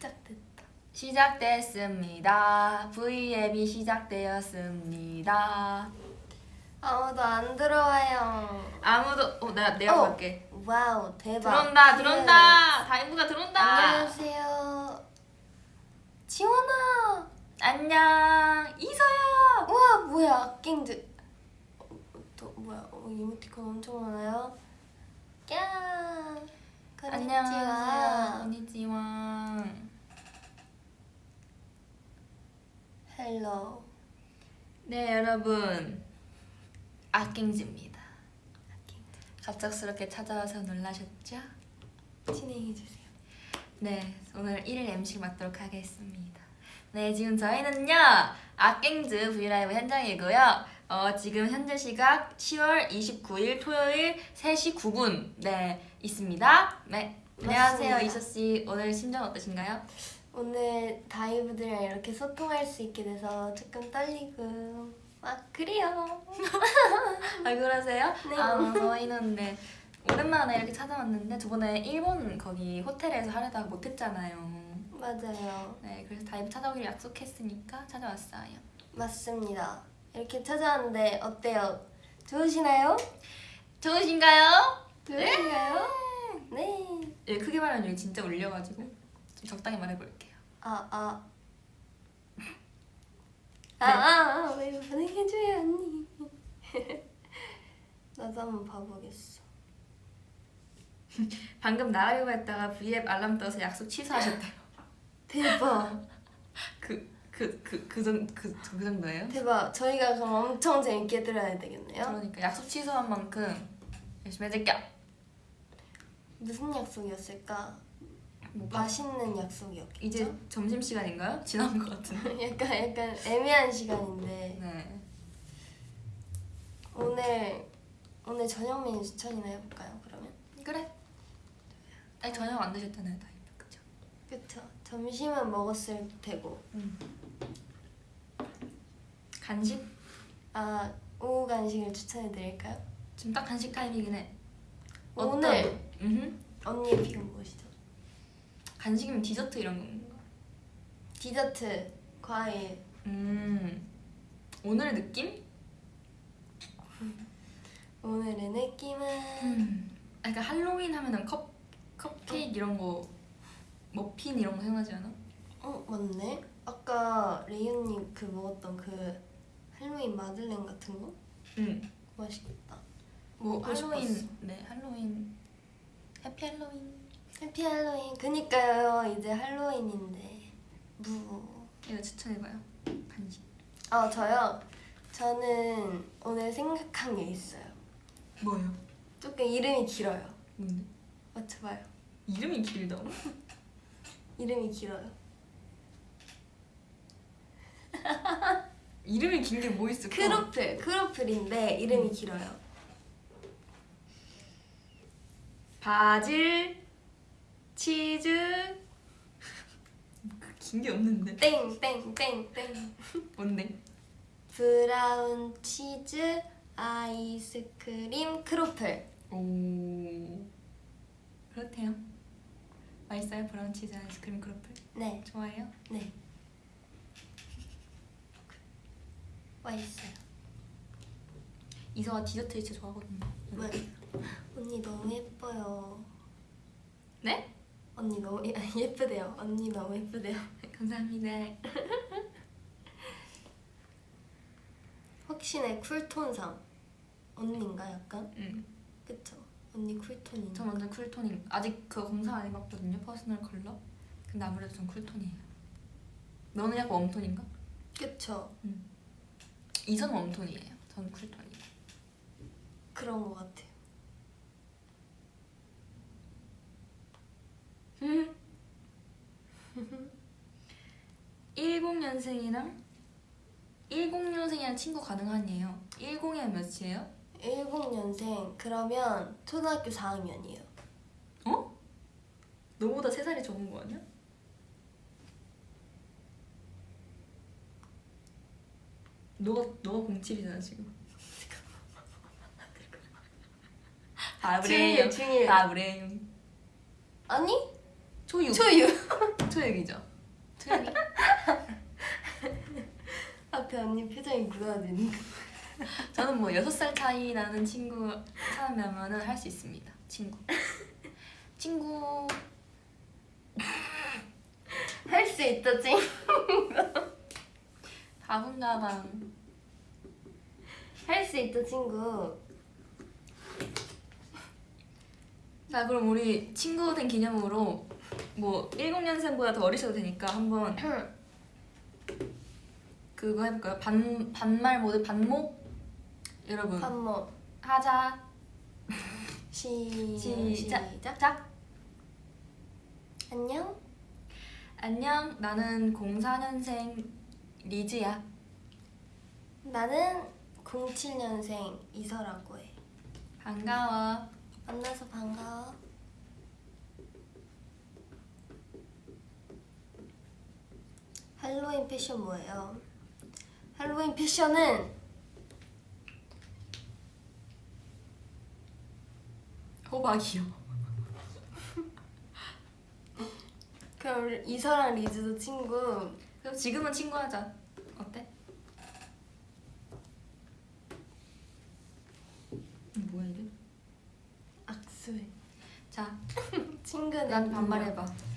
시작됐다. 시작됐습니다. V앱이 시작되었습니다. 아무도 안 들어와요. 아무도 어, 나 내가 어. 볼게. 와우 대박. 들어온다, 예. 들어온다. 다인부가 들어온다. 안녕하세요. 지원아. 안녕, 이서야. 우와 뭐야 악갱들. 어, 또 뭐야 어, 이모티콘 엄청 많아요. 야. 안녕하세요, こんにちは. Hello. 네, 여러분. 악갱지입니다. 갑작스럽게 찾아와서 놀라셨죠? 진행해 주세요. 네, 오늘 1일 MC 맡도록 하겠습니다. 네, 지금 저희는요, 악갱즈 V LIVE 현장이고요. 어, 지금 현재 시각 10월 29일 토요일 3시 9분, 네, 있습니다. 네, 안녕하세요. 이서씨. 오늘 심정 어떠신가요? 오늘 다이브들이랑 이렇게 소통할 수 있게 돼서 조금 떨리고 막 그래요. 아, 그러세요? 네. 아, 저희는 네, 오랜만에 이렇게 찾아왔는데, 저번에 일본 거기 호텔에서 하려다가 못했잖아요. 맞아요. 네, 그래서 다이브 찾아오기로 약속했으니까 찾아왔어요. 맞습니다. 이렇게 찾아왔는데 어때요? 좋으시나요? 좋으신가요? 좋으신가요? 네. 예, 크게 말하면 여기 진짜 울려가지고 좀 적당히 말해볼게요. 아 아. 네. 아, 아, 아, 왜 보내줘요 언니. 나도 한번 봐보겠어. 방금 나가려고 했다가 V앱 알람 떠서 약속 취소하셨대요. 대박. 그, 그, 그, 그, 정, 그, 그 정도예요? 대박. 저희가 그럼 엄청 재밌게 들어야 되겠네요. 그러니까 약속 취소한 만큼 열심히 해줄게요. 무슨 약속이었을까? 뭐 밥- 맛있는 약속이었겠죠? 이제 점심시간인가요? 지난 것 같은데. 약간 약간 애매한 시간인데 네. 오늘 오늘 저녁 메뉴 추천이나 해볼까요? 그러면 그래. 아니, 저녁 안 드셨잖아요, 다이브. 그쵸? 그쵸 점심은 먹었을 테고 간식? 아 오후 간식을 추천해드릴까요? 지금 딱 간식 타임이긴 해. 오늘 음 언니의 픽은 무엇이죠? 간식이면 디저트 이런 건가? 디저트 과일 음. 오늘의 느낌? 오늘의 느낌은 음. 약간 할로윈 하면은 컵 컵케이크 이런 거 머핀 이런 거 생각나지 않아? 어 맞네 아까 레이언님 그 먹었던 그 할로윈 마들렌 같은 거 응. 맛있겠다 뭐 할로윈 싶었어. 네 할로윈 해피 할로윈 해피 할로윈 그니까요 이제 할로윈인데 무 이거 추천해봐요 간식 아 저요? 저는 오늘 생각한 게 있어요 뭐예요? 조금 이름이 길어요 뭔데? 맞춰봐요 이름이 길다고? 이름이 길어요 이름이 긴 게 뭐 있을까? 크로플 크로플인데 이름이 음. 길어요 바질 치즈 긴 게 없는데 땡땡땡땡 뭔데? 브라운 치즈 아이스크림 크로플 오 그렇대요 맛있어요 브라운 치즈 아이스크림 크로플? 네 좋아해요? 네. 맛있어요. 이서가 디저트 진짜 좋아하거든요 맞아요. 언니 너무 예뻐요. 네? 언니 너무 예, 예쁘대요. 언니 너무 예쁘대요. 감사합니다 확신의 cool tone상. 언니인가 약간? 응. 그쵸? 언니 cool tone인가? 저 완전 cool tone인 아직 그거 검사 안 해봤거든요 personal color 근데 아무래도 전 cool tone이에요 너는 약간 warm tone인가? 그쵸? 이선 warm tone이에요 전 cool tone이에요 그런 거 같아요. 10년생이랑 10년생이랑 친구 가능하니에요 10에 몇이에요? 10년생 그러면 초등학교 4학년이에요. 어? 너보다 3살이 적은 거 아니야? 너가 너가 07이잖아 지금. 아 중일, 중일. 아 그래요. 아니? 초육. 초유. 초육이죠. 초유. 앞에 언니 표정이 굳어지는. 저는 뭐 여섯 살 차이 나는 친구 찾으면은 할 수 있습니다. 친구. 친구 할 수 있다 찡. 바본가방. 할 수 있다 친구. 자 그럼 우리 친구 된 기념으로 뭐 10년생보다 더 어리셔도 되니까 한번 그거 해볼까요? 반 반말 모드 반목 여러분 한번 하자 시 시작 시작. 작 안녕. 안녕 나는 04년생 리즈야 나는 07년생 이서라고 해. 반가워 만나서 반가워. 할로윈 패션 뭐예요? 할로윈 패션은 호박이요 그럼 이서랑 리즈도 친구. 그럼 지금은 친구하자 어때? 뭐야 이게? 악수해. 자, 친구는 난 반말해봐 반-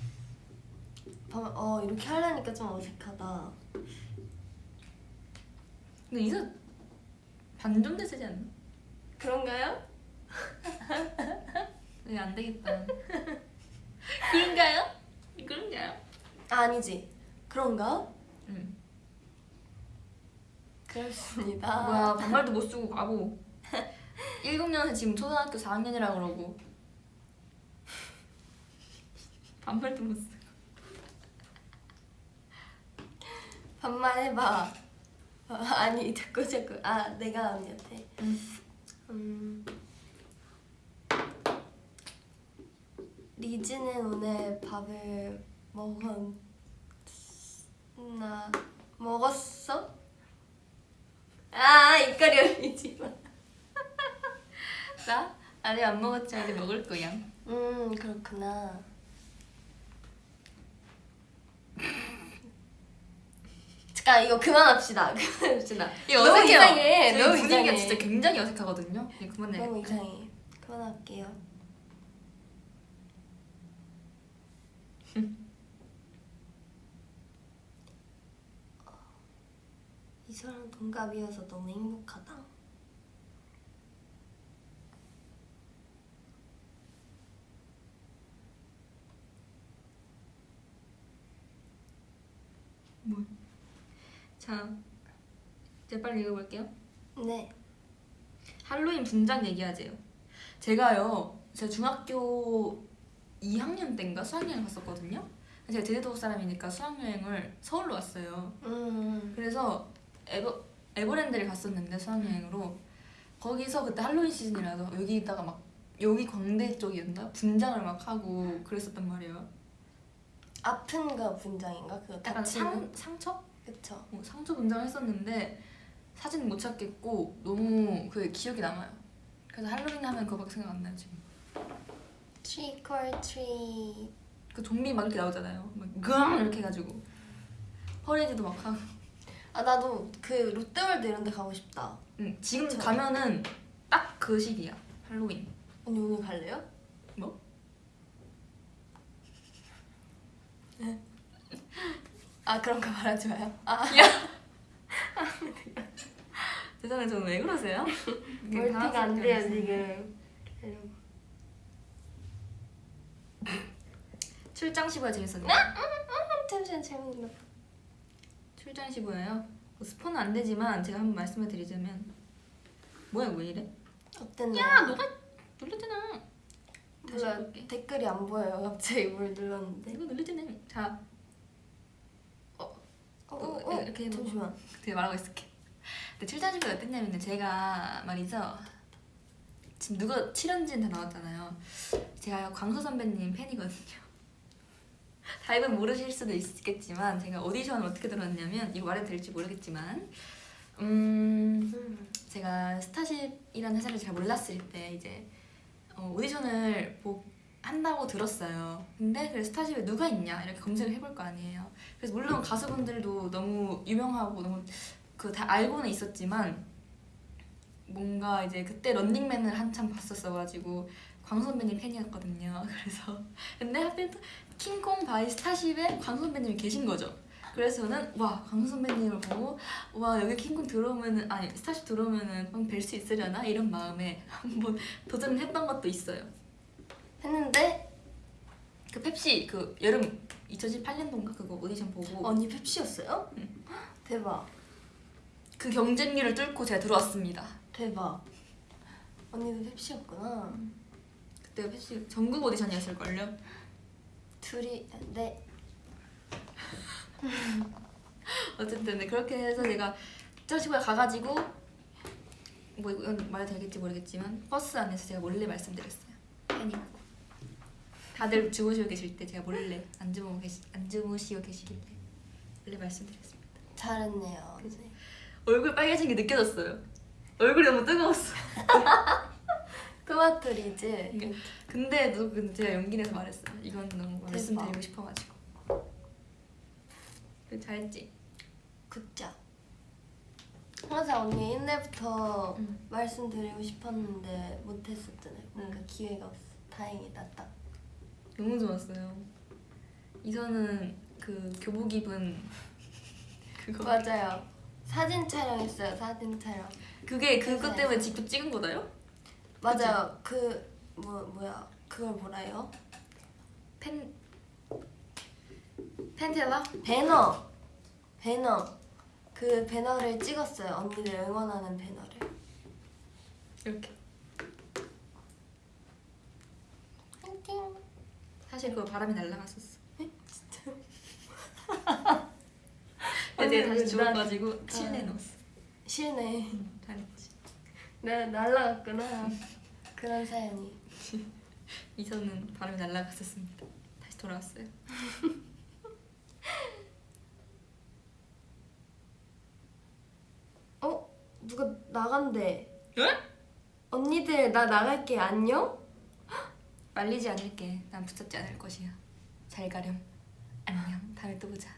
어 이렇게 하려니까 좀 어색하다. 근데 이서 반존대 쓰지 않나? 그런가요? 네, 안 되겠다. 그런가요? 그런가요? 아, 아니지. 그런가? 응. 그렇습니다. 뭐야, 반말도 못 쓰고 바보. 7년에 지금 초등학교 4학년이라 그러고. 반말도 못 쓰고. 반말 해봐. 어, 아니 자꾸 자꾸 아 내가 언니한테. 응. 음. 리즈는 오늘 밥을 먹었나 먹었어? 아 입가리 올리지 마. 나? 아직 안 먹었지, 이제 먹을 거야. 음 그렇구나. 잠깐 이거 그만합시다. 그만합시다. 이거 너무 어색해요. 이상해. 너무 분위기가 이상해. 진짜 굉장히 어색하거든요. 예, 그만해. 너무 이상해. 그만할게요. 이 사람 동갑이어서 너무 행복하다. 자, 이제 빨리 읽어볼게요. 네. 할로윈 분장 얘기하재요. 제가요, 제가 중학교 2학년 때인가 수학여행 갔었거든요. 제가 제주도 사람이니까 수학여행을 서울로 왔어요. 음. 그래서 에버, 에버랜드를 갔었는데 수학여행으로 거기서 그때 할로윈 시즌이라서 여기다가 막 여기 광대 쪽이었나 분장을 막 하고 그랬었단 말이에요. 아픈가 분장인가 그거 약간. 상 상처? 그쵸. 어, 상처 분장을 했었는데 사진 못 찾겠고 너무 그 기억이 남아요. 그래서 할로윈 하면 그거밖에 생각 안 나요 지금. Trick or treat. 그 좀비 막 이렇게 나오잖아요. 막그앙 이렇게 해가지고 퍼레이드도 막 하고. 아 나도 그 롯데월드 이런 데 가고 싶다. 응, 지금 그쵸. 가면은 딱 그 시기야. 할로윈. 언니 오늘 갈래요? 뭐? 아 그런 거 말하지 마요. 아 세상에 저는 왜 그러세요? 멀티가 안 돼요 지금. 출장 시부가 재밌었네. 잠시만 재밌는 거. 출장 시부예요. 뭐 스포는 안 되지만 제가 한번 말씀을 드리자면 뭐야 왜 이래? 어땠나요? 야 너가 눌렀잖아. 다시 몰라. 댓글이 안 보여요. 갑자기 뭘 눌렀는데. 이거 눌렀잖아. 자 어, 어, 어, 어, 이렇게 해놓고. 잠시만. 되게 말하고 있을게. 근데 시부가 어땠냐면 제가 말이죠. 지금 누가 출연진 다 나왔잖아요. 제가 광수 선배님 팬이거든요. 다이분 모르실 수도 있겠지만 제가 오디션을 어떻게 들었냐면 이거 말해도 될지 모르겠지만 음 음. 제가 스타쉽이라는 회사를 잘 몰랐을 때 이제 어, 오디션을 보, 한다고 들었어요. 근데 그 스타쉽에 누가 있냐 이렇게 검색을 해볼 거 아니에요. 그래서 물론 가수분들도 너무 유명하고 너무 그 다 알고는 있었지만 뭔가 이제 그때 런닝맨을 한참 봤었어가지고 광수 선배님 팬이었거든요. 그래서 근데 하필 또 킹콩 바이 스타쉽에 광수 선배님이 계신 거죠. 그래서 저는 와 광수 선배님을 보고 와 여기 킹콩 들어오면은 아니 스타쉽 들어오면은 뵐 수 있으려나 이런 마음에 한번 도전을 했던 것도 있어요. 했는데 그 펩시 그 여름 2018년도인가 그거 오디션 보고 언니 펩시였어요? 응. 대박 그 경쟁률을 뚫고 제가 들어왔습니다. 대박 언니도 펩시였구나 그때 펩시 전국 오디션이었을 걸요. 둘이 네 어쨌든 네, 그렇게 해서 제가 저시고에 가가지고 뭐 이건 말해도 되겠지 모르겠지만 버스 안에서 제가 몰래 말씀드렸어요. 팬이라고. 다들 주무시고 계실 때 제가 몰래 안 주무고 계시 안 주무시고 계시길래 몰래 말씀드렸습니다. 잘했네요 그치. 네. 얼굴 빨개진 게 느껴졌어요. 얼굴이 너무 뜨거웠어. 토마토 리즈 이게- 근데 너 근데 제가 용기 내서 말했어요. 이건 너무 대박. 말씀드리고 싶어가지고. 그 잘했지. 굿자 항상 언니 옛날부터 응. 말씀드리고 싶었는데 못했었잖아요 뭔가 응. 기회가 없어 다행이다 딱 너무 좋았어요. 이선은 그 교복 입은 그거. 맞아요 사진 촬영했어요 사진 촬영 그게 그것 회사에서. 때문에 직접 찍은 거다요? 맞아요 그 뭐 뭐야 그걸 뭐라 해요? 펜 펜텔라? 배너 배너 그 배너를 찍었어요 언니들 응원하는 배너를 이렇게. 파이팅 사실 그거 바람이 날라갔었어. 진짜 근데 제가 언니, 다시 나- 주워가지고 실내에 아. 넣었어. 실내 잘했지. 나 날라갔구나 그런 사연이 이서는 바람이 날라갔었습니다. 다시 돌아왔어요. 어? 누가 나간대 응? 언니들 나 나갈게 안녕? 말리지 않을게. 난 붙잡지 않을 것이야. 잘 가렴. 안녕. 다음에 또 보자.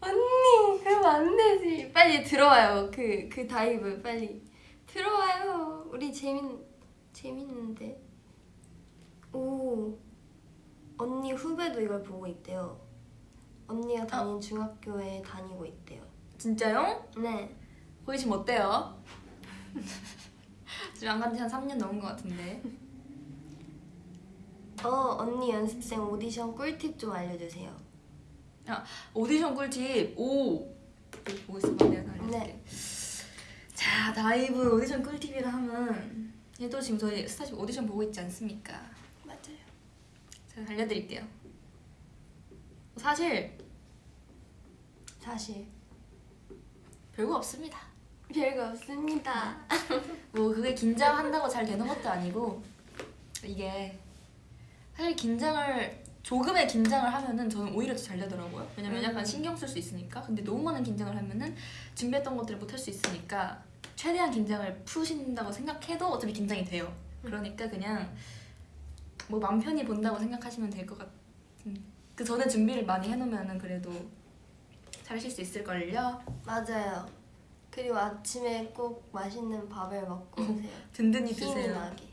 언니 그러면 안 되지 빨리 들어와요 그그 다이브 빨리 들어와요 우리 재밌 재밌는데 오 언니 후배도 이걸 보고 있대요 언니가 다닌 중학교에 다니고 있대요 진짜요? 네 거기 지금 어때요? 지금 안 간지 한 3년 넘은 것 같은데. 어, 언니 연습생 오디션 꿀팁 좀 알려주세요. 오디션 꿀팁 오 보고 있어봐 내가 알려줄게 네. 자 다이브 오디션 꿀팁이라 하면 얘도 지금 저희 스타쉽 오디션 보고 있지 않습니까 맞아요. 제가 알려드릴게요 사실 사실 별거 없습니다 별거 없습니다. 뭐 그게 긴장한다고 잘 되는 것도 아니고 이게 사실 긴장을 조금의 긴장을 하면은 저는 오히려 더 잘 되더라고요. 왜냐면 음. 약간 신경 쓸 수 있으니까. 근데 너무 많은 긴장을 하면은 준비했던 것들을 못 할 수 있으니까 최대한 긴장을 푸신다고 생각해도 어차피 긴장이 돼요. 그러니까 그냥 뭐 맘 편히 본다고 생각하시면 될 것 같은. 그 전에 준비를 많이 해놓으면은 그래도 잘 하실 수 있을 걸요. 맞아요. 그리고 아침에 꼭 맛있는 밥을 먹고 오세요. 든든히 드세요. 나게.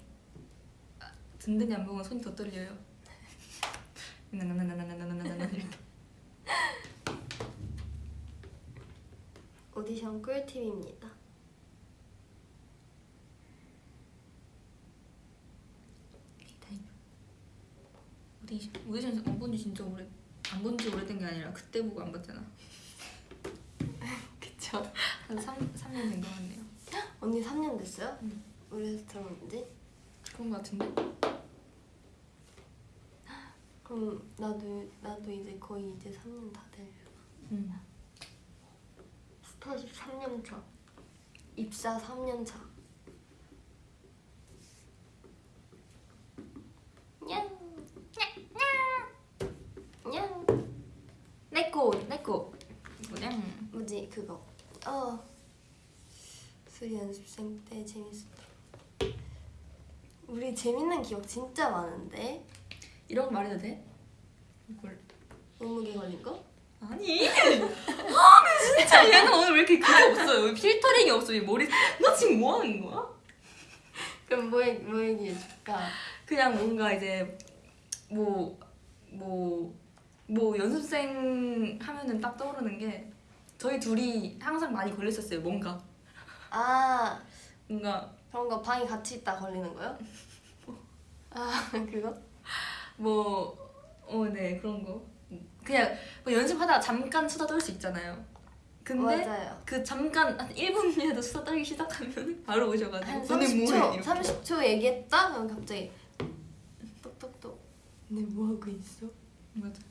든든히 안 먹으면 손이 더 떨려요. 나나나나나나나나나 이렇게. 오디션 꿀팁입니다. 오디션 오디션 안 본 지 진짜 오래 안 본 지 오래된 게 아니라 그때 보고 안 봤잖아. 그쵸? 한 3, 3년 된것 같네요. 언니 3년 됐어요? 응. 우리에서 들어온 지? 그런 것 같은데? 그럼 나도 나도 이제 거의 이제 3년 다 될. 응. 스타쉽 3년 차. 입사 3년 차. 냥. 냥. 내꺼 내꺼 뭐냐? 뭐지 그거. 어. 수리 연습생 때 재밌었다. 우리 재밌는 기억 진짜 많은데. 이런 거 말해도 돼? 이걸 몸무게 걸린 거? 아니 아 진짜 얘는 오늘 왜 이렇게 그게 없어요 왜 필터링이 없어 이 머리 너 지금 뭐 하는 거야? 그럼 뭐, 얘기- 뭐 얘기해줄까? 그냥 뭔가 이제 뭐 뭐, 뭐 연습생 하면은 딱 떠오르는 게 저희 둘이 항상 많이 걸렸었어요 뭔가 아 뭔가 그런 거 방이 같이 있다 걸리는 거요? 아 그거? 뭐 어 네 그런 거 그냥 뭐 연습하다가 잠깐 수다 떨 수 있잖아요 근데 맞아요. 그 잠깐 한 1분이라도 수다 떨기 시작하면 바로 오셔가지고 한 너네 30초, 뭐해? 이렇게. 30초 얘기했다? 그럼 갑자기 똑똑똑 네 뭐하고 있어? 맞아.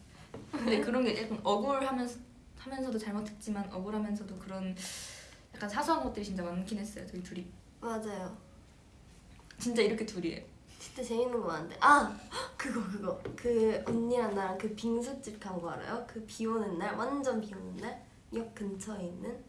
근데 그런 게 약간 억울하면서 하면서도 잘못했지만 억울하면서도 그런 약간 사소한 것들이 진짜 많긴 했어요. 저희 둘이 맞아요. 진짜 이렇게 둘이에요. 진짜 재밌는 거 많은데. 아 그거 그거. 그 언니랑 나랑 그 빙수집 간 거 알아요? 그 비 오는 날? 완전 비 오는 날 역 근처에 있는?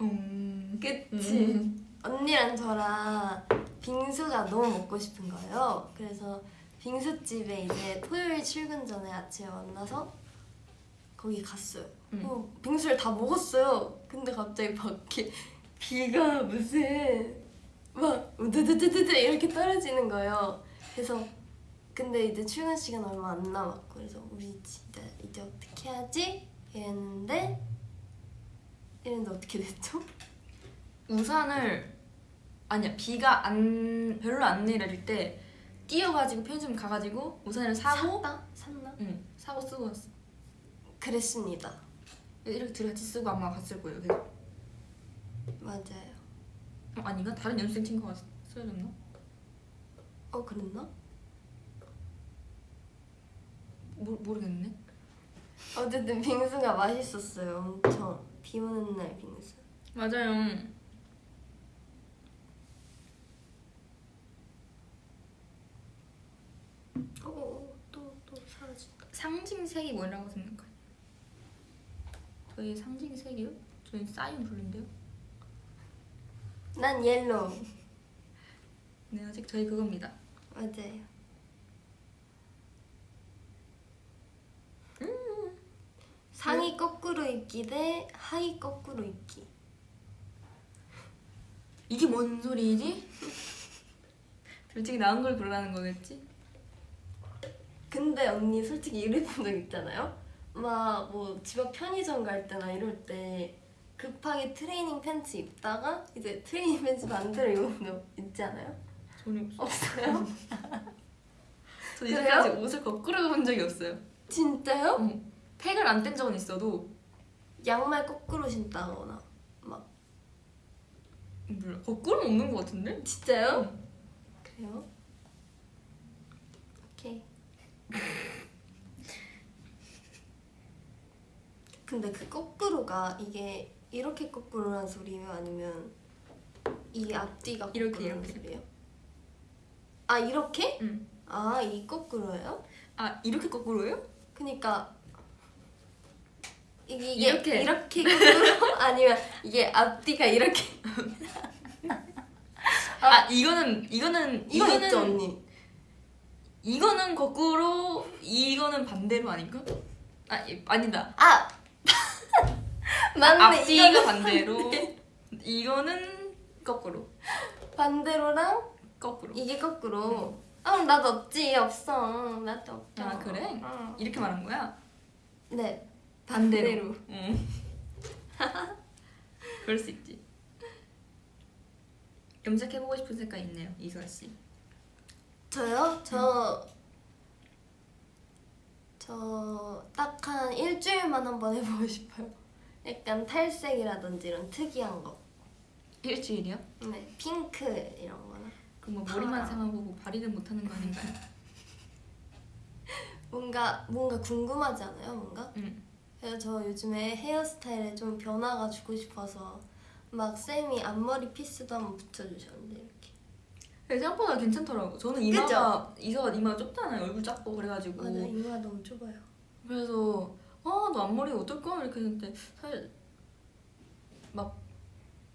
음. 그치. 언니랑 저랑 빙수가 너무 먹고 싶은 거예요. 그래서 빙수집에 이제 토요일 출근 전에 아침에 만나서 거기 갔어요. 음. 어, 빙수를 다 먹었어요. 근데 갑자기 밖에 비가 무슨 막 우드드드드드 이렇게 떨어지는 거예요 그래서 근데 이제 출근 시간 얼마 안 남았고 그래서 우리 진짜 이제 어떻게 하지? 이랬는데 이랬는데 어떻게 됐죠? 우산을 아니야 비가 안 별로 안 내릴 때 뛰어가지고 편의점 가가지고 우산을 사고 샀다? 샀나? 응 사고 쓰고 왔어. 그랬습니다 이렇게 둘이 같이 쓰고 아마 갔을 거예요. 계속. 맞아요 어, 아닌가 다른 연습생 친구가 쓰여줬나? 어 그랬나? 모, 모르겠네. 어쨌든 빙수가 맛있었어요 엄청 비 오는 날 빙수 맞아요. 어또또 사라진다 상징색이 뭐라고 생각해요? 저희 상징색이요? 저희 shine blue인데요? 난 yellow 네 아직 저희 그겁니다 맞아요 상의 거꾸로 입기 대 하의 거꾸로 입기 이게 뭔 소리지? 솔직히 나은 걸 고르라는 거겠지? 근데 언니 솔직히 이래본 적 있잖아요? 막 뭐 집 앞 편의점 갈 때나 이럴 때 급하게 트레이닝 팬츠 입다가 이제 트레이닝 팬츠 반대로 입은 적 있지 않아요? 전혀 없어 없어요? 저? 이제까지 옷을 거꾸로 입은 적이 없어요 진짜요? 응. 팩을 안 뗀 적은 있어도 양말 거꾸로 신다거나 막 몰라 거꾸로는 없는 것 같은데? 진짜요? 그래요? 오케이 근데 그 거꾸로가 이게 이렇게 거꾸로 란 소리예요? 아니면 이 앞뒤가 이렇게, 이렇게. 소리예요? 아 이렇게? 응. 아이 거꾸로예요? 아 이렇게 거꾸로예요? 그니까 이게, 이게 이렇게. 이렇게 거꾸로 아니면 이게 앞뒤가 이렇게 아 이거는 이거는 이거 이거는 있죠 언니? 이거는 거꾸로 이거는 반대로 아닌가? 아 이- 아니다 아 맞네 앞뒤가 이거는 반대로. 이거는 거꾸로. 반대로랑 거꾸로. 이게 거꾸로. 아 그럼 나도 없지 없어. 나도 없죠 아, 그래? 어. 이렇게 말한 거야? 네. 반대로. 응. 그럴 수 있지. 염색해보고 싶은 색깔 있네요 이수아 씨. 저요? 저... 저딱 한 일주일만 한번 해보고 싶어요 약간 탈색이라든지 이런 특이한 거 일주일이요? 네, 핑크 이런 거나 그럼 뭐 머리만 아. 상하고 발이는 못하는 거 아닌가요? 뭔가 뭔가 궁금하지 않아요? 뭔가? 응 그래서 저 요즘에 헤어스타일에 좀 변화가 주고 싶어서 막 쌤이 앞머리 피스도 한번 붙여주셨는데 이렇게 근데 생각보다 괜찮더라고 저는 이마가 이서가 이마가 좁잖아요 얼굴 작고 그래가지고 맞아 이마가 너무 좁아요 그래서 아 너 앞머리 어떨까 이렇게 했는데 사실 막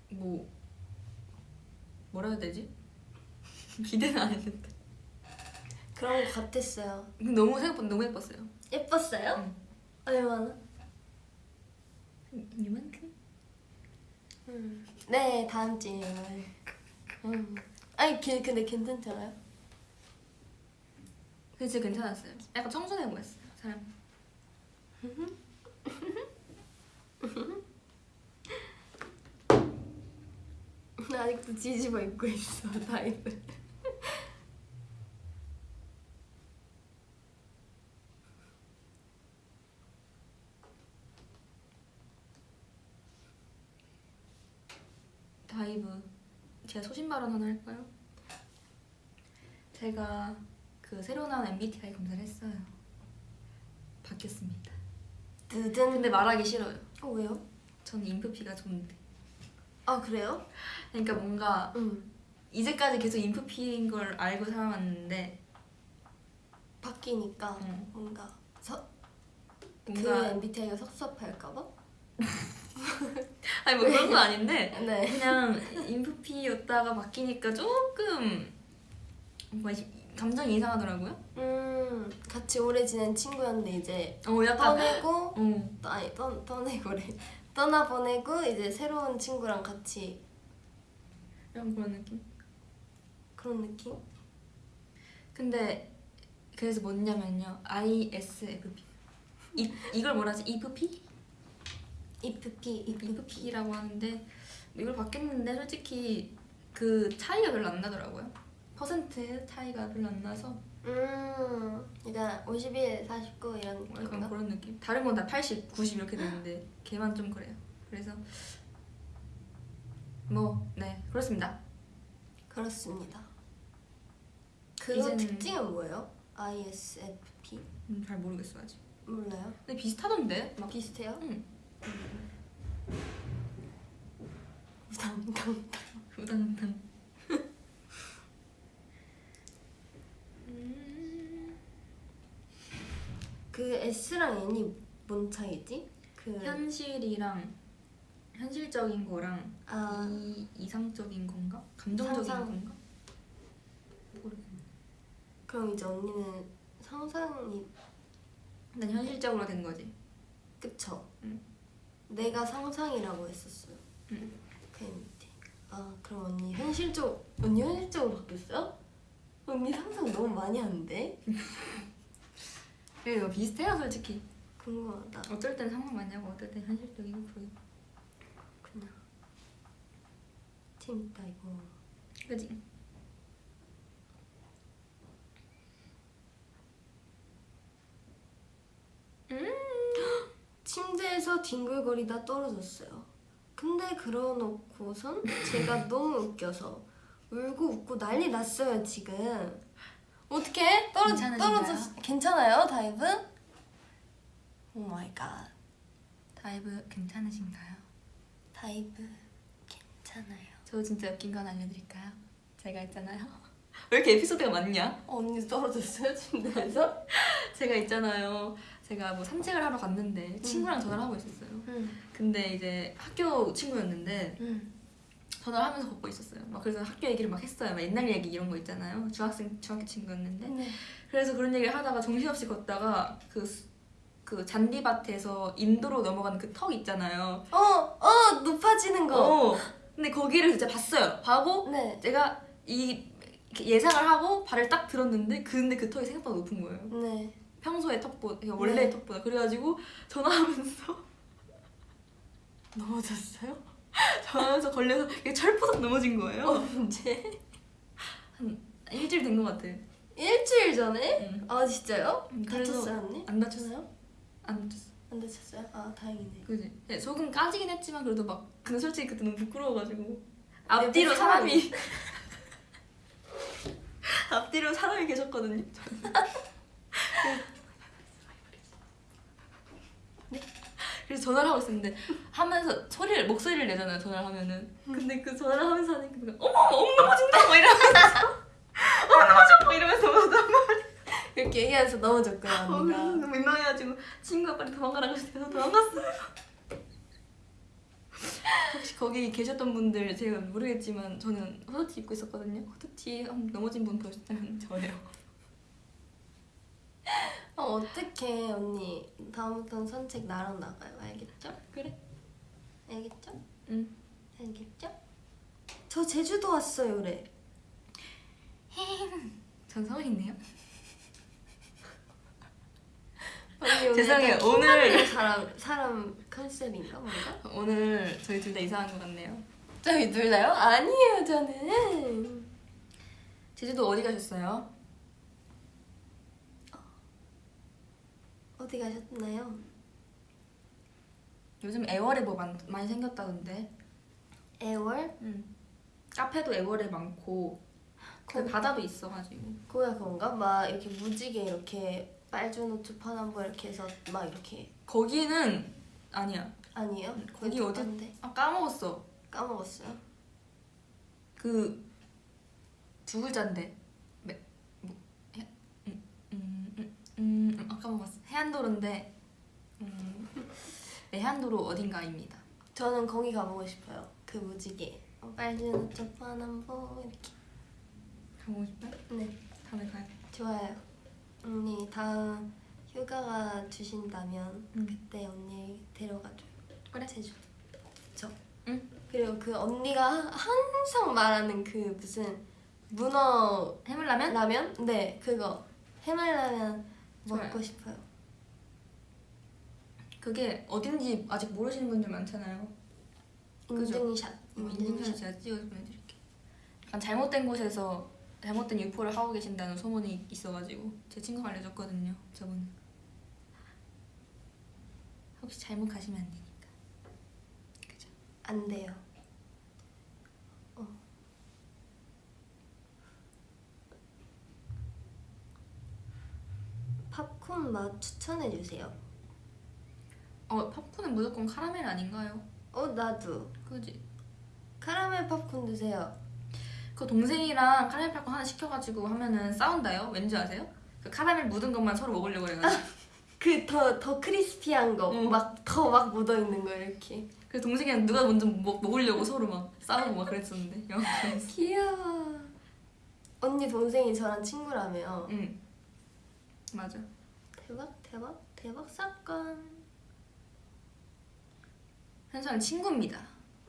뭐 뭐라 해야 되지 기대는 안 했는데 그런 거 같았어요. 너무 생각보다 너무 예뻤어요. 예뻤어요? 응. 얼마나? 이만큼? 음. 네 다음 주에. 음. 아니 그- 근데 괜찮잖아요. 근데 진짜 괜찮았어요. 약간 청순해 보였어요. 사람. 나 아직도 뒤집어 입고 있어 다이브. 다이브 제가 소신 발언 하나 할까요? 제가 그 새로 나온 MBTI 검사를 했어요. 바뀌었습니다. 드든. 근데 말하기 싫어요. 어 왜요? 저는 인프피가 좋은데. 아 그래요? 그러니까 뭔가 응. 이제까지 계속 인프피인 걸 알고 살아왔는데 바뀌니까 응. 뭔가 서, 그 뭔가 MBTI가 섭섭할까봐? 아니 뭐 그런 건 아닌데 네. 그냥 인프피였다가 바뀌니까 조금 뭔가 이- 감정이 이상하더라고요. 음 같이 오래 지낸 친구였는데 이제 어 약간 떠내고 어 또- 아니 떠, 떠내고래 떠나 보내고 이제 새로운 친구랑 같이 약간 그런 느낌. 그런 느낌? 근데 그래서 뭐냐면요 ISFP 이 이걸 뭐라 하지 IFP? IFP IFP IFP라고 하는데 이걸 바뀌었는데 솔직히 그 차이가 별로 안 나더라고요. 퍼센트 차이가 별로 안 나서 음 그러니까 51, 49 이런 약간 느낌인가? 그런 느낌. 다른 건 다 80, 90 이렇게 되는데 걔만 좀 그래요. 그래서 뭐 네 그렇습니다. 그렇습니다 그 이제는- 특징은 뭐예요? ISFP? 음, 잘 모르겠어 아직. 몰라요? 근데 비슷하던데 막 비슷해요? 응. 우당당 우당탕. 그 S랑 N이 뭔 차이지? 그 현실이랑 현실적인 거랑 아, 이 이상적인 건가? 감정적인 상상. 건가? 모르겠네. 그럼 이제 언니는 상상이 난 현실적으로 된 거지. 그쵸? 응. 내가 상상이라고 했었어요 응. 그 MBTI 아 그럼 언니 현실적 언니 현실적으로 바뀌었어요? 언니 상상 너무 많이 하는데? 그래 이거 비슷해요 솔직히. 궁금하다 어쩔 땐 상상 많이 하고 어떨 땐 현실적이고 그러고. 그냥 재밌다 이거 그지? 침대에서 뒹굴거리다 떨어졌어요 근데 그러놓고선 제가 너무 웃겨서 울고 웃고 난리 났어요 지금 어떻게 떨어? 떨어졌 괜찮아요 다이브? oh my god 다이브 괜찮으신가요? 다이브 괜찮아요 저 진짜 웃긴 건 알려드릴까요? 제가 있잖아요. 왜 이렇게 에피소드가 많냐? 어, 언니 떨어졌어요 침대에서? 제가 있잖아요. 제가 뭐 산책을 하러 갔는데 친구랑 전화를 하고 있었어요. 응. 근데 이제 학교 친구였는데 응. 전화를 하면서 걷고 있었어요. 막 그래서 학교 얘기를 막 했어요. 막 옛날 얘기 이런 거 있잖아요. 중학생 중학교 친구였는데 네. 그래서 그런 얘기를 하다가 정신없이 걷다가 그, 수- 그 잔디밭에서 인도로 넘어가는 그 턱 있잖아요. 어, 어, 높아지는 거. 어. 근데 거기를 진짜 봤어요. 봐고 네. 제가 이 예상을 하고 발을 딱 들었는데 근데 그 턱이 생각보다 높은 거예요. 네. 평소의 턱보다 그러니까 원래의 네. 턱보다 그래가지고 전화하면서 넘어졌어요? 전화하면서 걸려서 이게 철푸덕 넘어진 거예요. 언제? 일주일 된 것 같아. 일주일 전에? 응. 아 진짜요? 다쳤어요 언니? 안 다쳤어요? 안 다쳤어. 안 다쳤어요? 아 다행이네. 그지? 네, 조금 까지긴 했지만 그래도 막 근데 솔직히 그때 너무 부끄러워가지고 네, 앞뒤로 뭐 사람이 앞뒤로 사람이 계셨거든요. 네. 그래서 전화를 하고 있었는데 하면서 소리를 목소리를 내잖아요 전화를 하면은 근데 그 전화를 하면서 하니까 어머 어머 넘어진다 뭐 이러면서 어머 넘어져 뭐 이러면서 넘어졌단 이렇게 얘기하면서 넘어졌구나 어, 언니가. 너무 민망해가지고 친구가 빨리 도망가라고 해서 도망갔어요. 혹시 거기 계셨던 분들 제가 모르겠지만 저는 후드티 입고 있었거든요. 후드티 한 넘어진 분 보셨다면 저예요. 어, 어떡해 언니 다음부터는 산책 나랑 나가요 알겠죠? 그래. 알겠죠? 응. 알겠죠? 저 제주도 왔어요 그래 전 서울인데요. 죄송해요, 오늘- 사람 사람 컨셉인가 뭔가? 오늘 저희 둘 다 이상한 것 같네요. 저희 둘 다요? 아니에요 저는 제주도 어디 가셨어요? 어디 가셨나요? 요즘 애월에 뭐 많, 많이 생겼다던데. 애월? 응. 카페도 애월에 많고 그 바다도 있어가지고. 거기가 그런가? 막 이렇게 무지개 이렇게 빨주 노초 파남보 이렇게 해서 막 이렇게 거기는 아니야. 아니에요? 거기 어디- 데아 까먹었어. 까먹었어요? 그 두 글자인데. 매, 뭐, 해, 음, 음, 음, 음, 음, 아 해안도로인데. 음, 네, 해안도로 어딘가입니다. 저는 거기 가보고 싶어요 그 무지개 어, 빨주노초 파남보 이렇게 가보고 싶어요? 네 다음에 돼. 좋아요 언니 다음 휴가가 주신다면 응. 그때 언니 데려가줘요 그래. 제주 저 응. 그리고 그 언니가 항상 말하는 그 무슨 문어 해물라면? 라면? 네 그거 해물라면 좋아요. 먹고 싶어요 그게 어딘지 아직 모르시는 분들 많잖아요. 인증샷 인증샷 제가 찍어서 보내드릴게요. 약간 잘못된 곳에서 잘못된 유포를 하고 계신다는 소문이 있어가지고 제 친구가 알려줬거든요. 저번에. 혹시 잘못 가시면 안 되니까. 그죠? 안 돼요 어. 팝콘 맛 추천해 주세요 어 팝콘은 무조건 카라멜 아닌가요? 어 나도. 그지? 카라멜 팝콘 드세요. 그 동생이랑 카라멜 팝콘 하나 시켜가지고 하면은 싸운다요? 왠지 아세요? 그 카라멜 묻은 것만 서로 먹으려고 해가지고. 그더더 크리스피한 거. 응. 막더막 묻어 있는 거 이렇게. 그래서 동생이랑 누가 먼저 먹, 먹으려고 서로 막 싸우고 막 그랬었는데 귀여워. 언니 동생이 저랑 친구라며. 응. 맞아. 대박 대박 대박 사건 현수랑 친구입니다.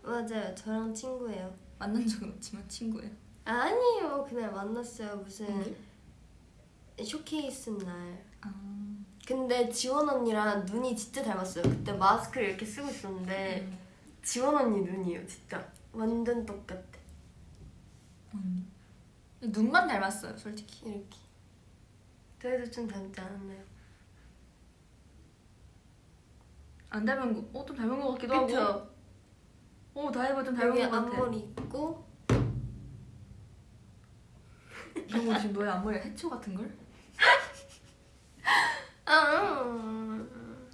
맞아요. 저랑 친구예요. 만난 적은 없지만 친구예요. 아니에요. 그날 만났어요. 무슨 언제? 쇼케이스 날. 아. 근데 지원 언니랑 눈이 진짜 닮았어요. 그때 마스크를 이렇게 쓰고 있었는데 음. 지원 언니 눈이에요 진짜. 완전 똑같아. 언니. 눈만 닮았어요 솔직히. 이렇게. 저희도 좀 닮지 않았나요? 안 닮은 거, 어, 좀 닮은 거 같기도 하고 그쵸? 어, 다이버 좀 닮은 거 같아 앞머리 있고 이런 거 지금 너의 앞머리가 해초 같은 걸? 아, 음.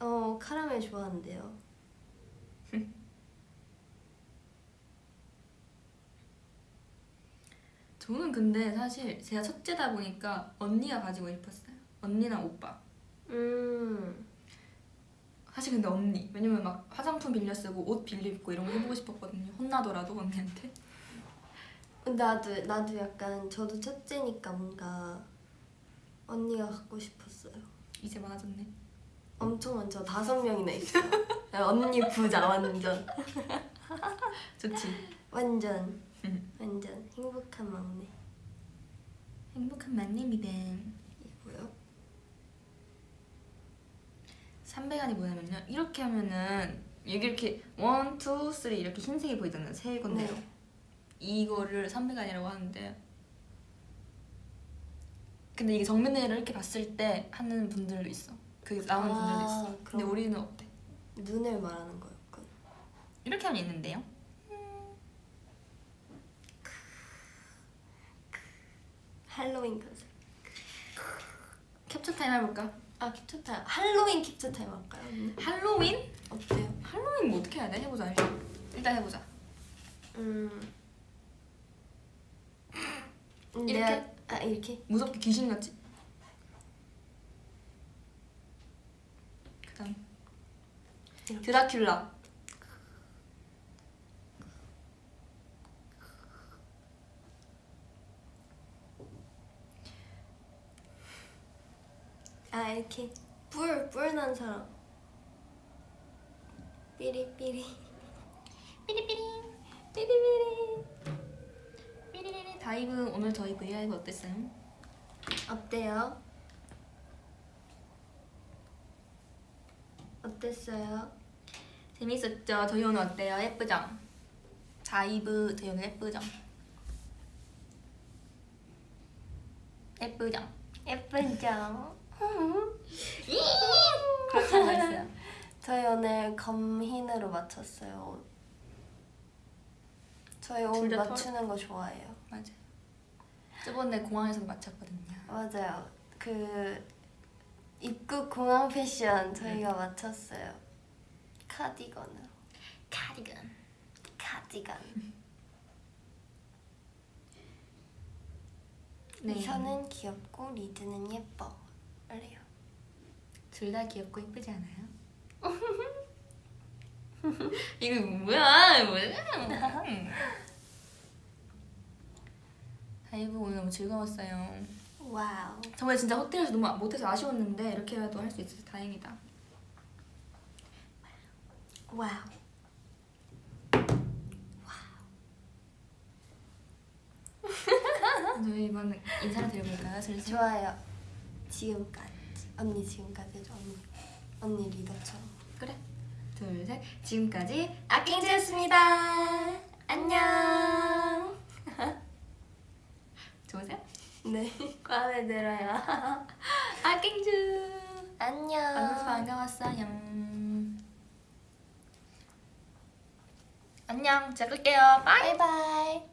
어 카라멜 좋아한대요. 저는 근데 사실 제가 첫째다 보니까 언니가 가지고 싶었어요 언니랑 오빠 음 사실 근데 언니 왜냐면 막 화장품 빌려 쓰고 옷 빌려 입고 이런 거 해보고 싶었거든요 혼나더라도 언니한테 나도 나도 약간 저도 첫째니까 뭔가 언니가 갖고 싶었어요. 이제 많아졌네 엄청 많죠. 다섯 명이나 있어요. 언니 부자 완전 좋지 완전 음. 완전 행복한 막내 행복한 만남이다 이고요. 300안이 뭐냐면요 이렇게 하면은 여기 이렇게 one, two, three 이렇게 흰색이 보이잖아요 세 건데요 네. 이거를 300안이라고 하는데 근데 이게 정면으로 이렇게 봤을 때 하는 분들도 있어 그 나오는 아, 분들도 있어 근데. 우리는 어때? 눈을 말하는 거였군. 이렇게 하면 있는데요 할로윈 컨셉. capture time 해볼까? 아 capture time. 할로윈 capture time 할까요? 언니? 할로윈? 어때요? 할로윈 뭐 어떻게 해야 돼? 해보자 일단 일단 해보자 음. 음, 이렇게? 내가- 아 이렇게? 무섭게 귀신같이 그 다음 이렇게. 드라큘라 이렇게 뿔, 뿔난 사람. 삐리삐리. 삐리삐리 삐리삐리. 삐리리리 다이브 오늘 저희 V LIVE 어땠어요? 어때요? 어땠어요? 재밌었죠? 저희 오늘 어때요? 예쁘죠? 다이브 저희 오늘 예쁘죠? 예쁘죠? 예쁘죠? 그렇게 하고 있어요 저희 오늘 검흰으로 맞췄어요. 옷. 저희 옷 맞추는 거 좋아해요. 맞아요 저번에 공항에서 맞췄거든요 맞아요. 그 입국 공항 패션 저희가 맞췄어요. 카디건으로. 카디건 카디건. 네. 이선은 귀엽고 리드는 예뻐. 그래요. 둘 다 귀엽고 예쁘지 않아요? 이거 뭐야 뭐야 다이브 오늘 너무 즐거웠어요 wow. 정말 진짜 호텔에서 너무 못해서 아쉬웠는데 이렇게라도 할 수 있어서 다행이다 wow. 저희 이번 인사를 드려볼까요? 슬슬 좋아요. 지금까지. 언니 지금까지 해줘 언니. 언니 리더처럼. 그래. 둘 셋. 지금까지 아킹즈였습니다. 안녕. 좋으세요? 네. 마음에 들어요. 아킹즈 안녕. 만나서 반가웠어요 안녕. 제가 끌게요. 바이. 바이바이.